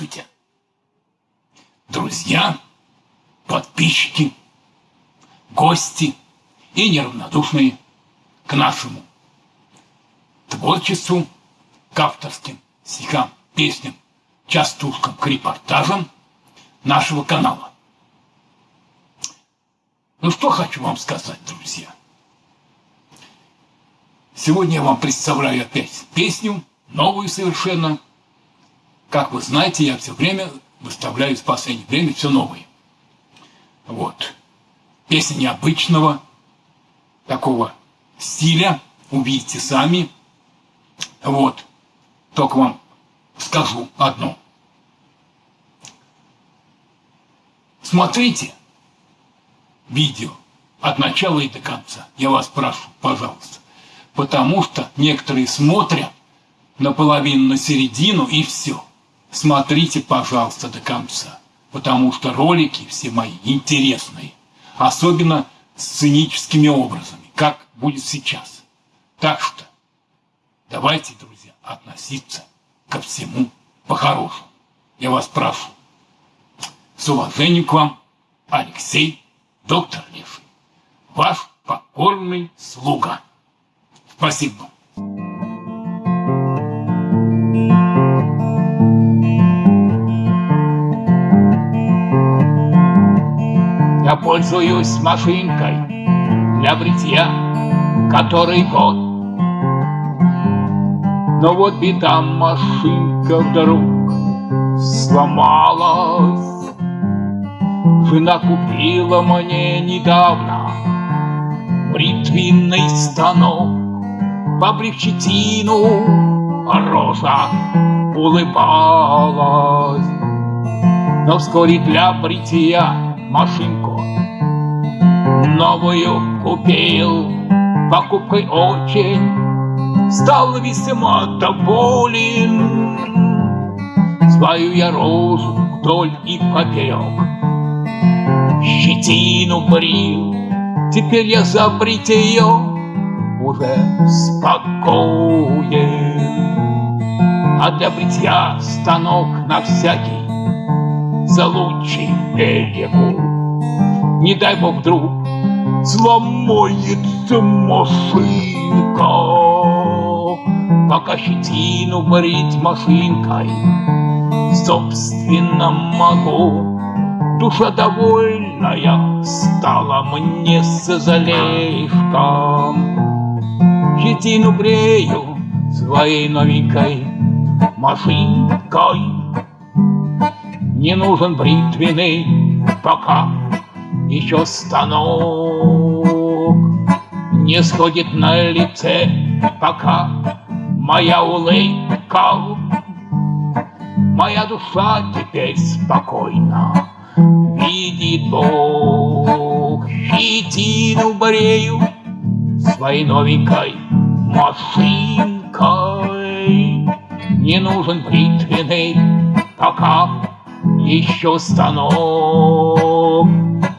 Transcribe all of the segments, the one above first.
Здравствуйте, друзья, подписчики, гости и неравнодушные к нашему творчеству, к авторским стихам, песням, частушкам, к репортажам нашего канала. Ну что хочу вам сказать, друзья. Сегодня я вам представляю опять песню, новую совершенно. Как вы знаете, я все время выставляю в последнее время все новые. Вот. Песня необычного, такого стиля, увидите сами. Вот. Только вам скажу одно. Смотрите видео от начала и до конца. Я вас прошу, пожалуйста. Потому что некоторые смотрят наполовину, на середину и все. Смотрите, пожалуйста, до конца. Потому что ролики все мои интересные. Особенно с сценическими образами, как будет сейчас. Так что давайте, друзья, относиться ко всему по-хорошему. Я вас прошу. С уважением к вам, Алексей, доктор Леший, ваш покорный слуга. Спасибо. Пользуюсь машинкой для бритья, который год. Но вот беда, машинка вдруг сломалась. Жена купила мне недавно бритвенный станок, Побрив щетину, рожа улыбалась. Но вскоре для бритья машинку. Новую купил, покупкой очень Стал весьма доволен Свою я рожу вдоль и поперек. Щетину брил, теперь я за бритье Уже спокоен. А для бритья станок на всякий случай берегу. Не дай бог вдруг сломается машинка, Пока щетину брить машинкой собственно могу. Душа довольная стала мне с залежком. Щетину брею своей новенькой машинкой. Не нужен бритвенный пока еще станок. Не сходит на лице пока моя улыбка. Моя душа теперь спокойна, видит Бог. Щетину брею своей новенькой машинкой. Не нужен бритвенный пока еще станок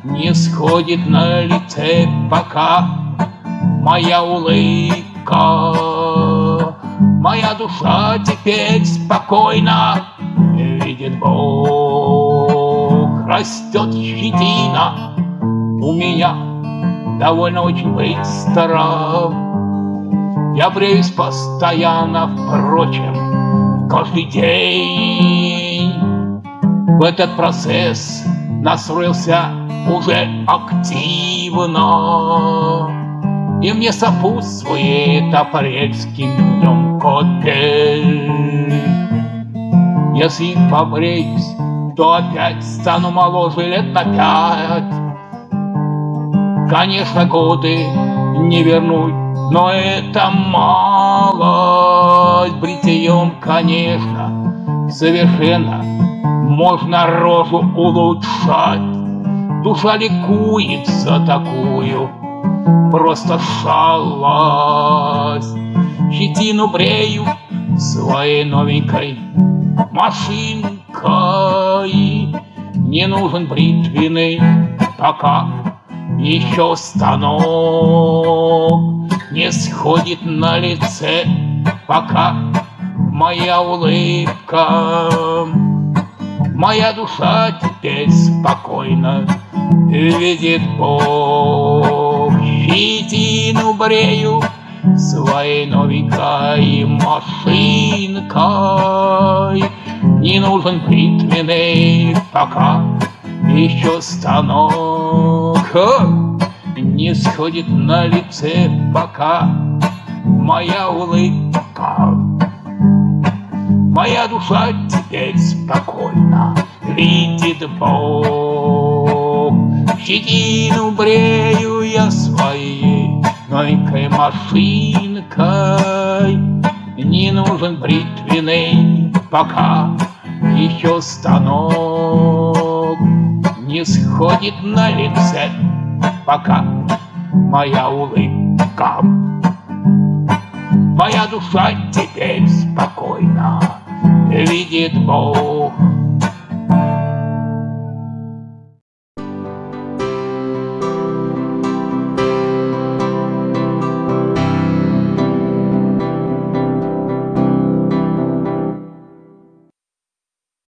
Не сходит на лице пока. Моя улыбка Моя душа теперь спокойна, видит Бог Растет щетина. У меня довольно очень быстро. Я бреюсь постоянно, впрочем, каждый день в этот процесс настроился уже активно. И мне сопутствует апрельским днем копель. Если побреюсь, то опять стану моложе лет на пять. Конечно, годы не вернуть, но это малость бритьем, конечно, совершенно можно рожу улучшать. Душа ликует за такую, просто шалость. Щетину брею своей новенькой машинкой. Не нужен бритвенный пока еще станок. Не сходит на лице пока моя улыбка. Моя душа теперь спокойно видит Бог. Щетину брею своей новенькой машинкой. Не нужен бритвенный пока еще станок. Не сходит на лице пока моя улыбка. Моя душа теперь спокойна, видит Бог. Щетину брею я своей новенькой машинкой. Не нужен бритвенный пока еще станок. Не сходит на лице пока моя улыбка. Моя душа теперь спокойна, видит Бог.